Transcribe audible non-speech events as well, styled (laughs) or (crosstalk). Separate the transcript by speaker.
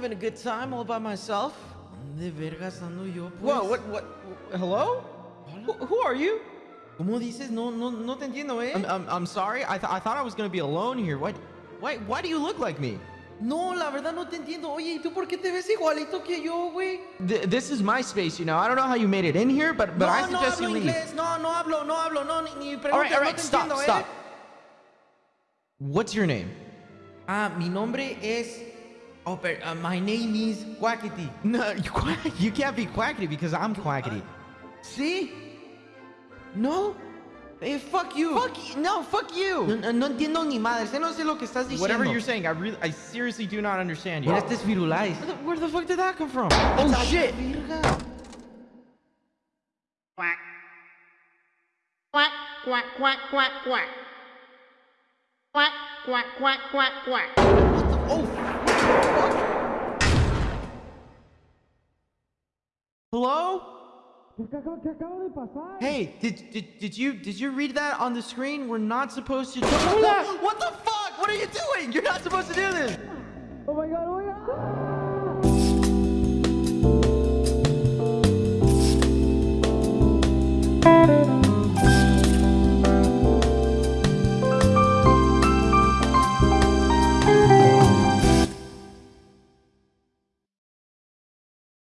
Speaker 1: having a good time all by myself. ¿Dónde vergas ando yo, pues?
Speaker 2: Whoa, what, what, hello? Who, who are you?
Speaker 1: ¿Cómo dices? No, no, no te entiendo, eh.
Speaker 2: I'm, I'm, I'm sorry. I, th I thought I was gonna be alone here. Why, why, why do you look like me?
Speaker 1: No, la verdad no te entiendo. Oye, ¿y tú por qué te ves igualito que yo, güey?
Speaker 2: Th this is my space, you know. I don't know how you made it in here, but, but
Speaker 1: no,
Speaker 2: I
Speaker 1: no
Speaker 2: suggest
Speaker 1: hablo
Speaker 2: you leave.
Speaker 1: inglés. No, no hablo, no hablo, no, ni, ni preguntes,
Speaker 2: All right, all
Speaker 1: no
Speaker 2: stop,
Speaker 1: entiendo,
Speaker 2: stop.
Speaker 1: eh.
Speaker 2: What's your name?
Speaker 1: Ah, mi nombre es... Oh, but uh, my name is Quackity.
Speaker 2: No, (laughs) you, you can't be Quackity because I'm Quackity.
Speaker 1: See? No? Hey, fuck you.
Speaker 2: Fuck you. No, fuck you.
Speaker 1: No, no entiendo ni madre. No sé lo que estás diciendo.
Speaker 2: Whatever you're saying, I really, I seriously do not understand you.
Speaker 1: Eres virulais.
Speaker 2: Where the fuck did that come from? Oh, oh
Speaker 1: shit.
Speaker 3: Quack. Quack, quack, quack, quack, quack. Quack, quack, quack, quack, quack. What the?
Speaker 1: Oh.
Speaker 2: Hello? Hey, did, did did you did you read that on the screen? We're not supposed to do that. What the fuck? What are you doing? You're not supposed to do this.
Speaker 1: oh my god, oh my god.